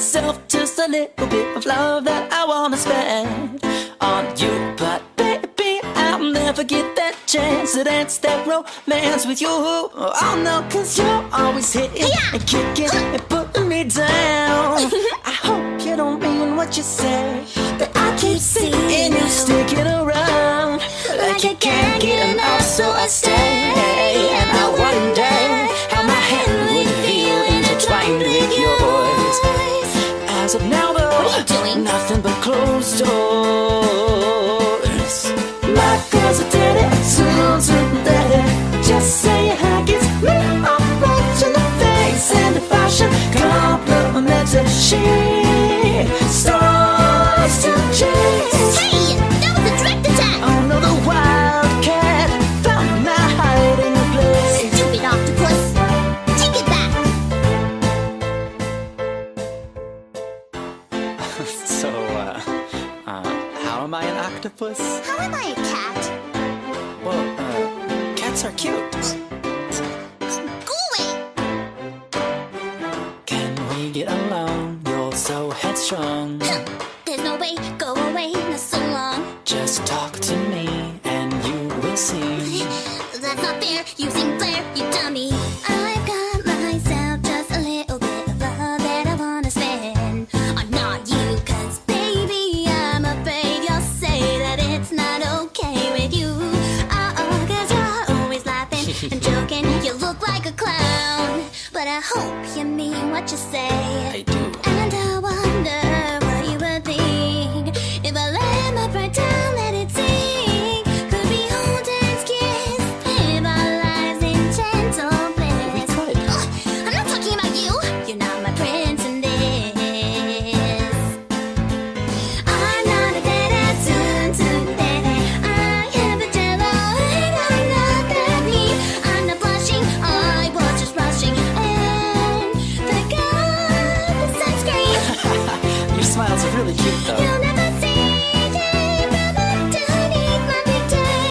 myself just a little bit of love that I wanna spend on you. But baby, I'll never get that chance to dance that romance with you. Oh no, cause you're always hitting and kicking and putting me down. I hope you don't mean what you say, Of now, though, What are you doing? nothing but closed doors. My girl's a daddy, to daddy. Just say hi, kiss me. I'm watching the face and the fashion Compliments and She octopus? How am I a cat? Well, uh, cats are cute. Go away! Can we get along? You're so headstrong. There's no way, go away, not so long. Just talk to me and you will see. That's not fair, you I hope you mean what you say. I do. really cute though.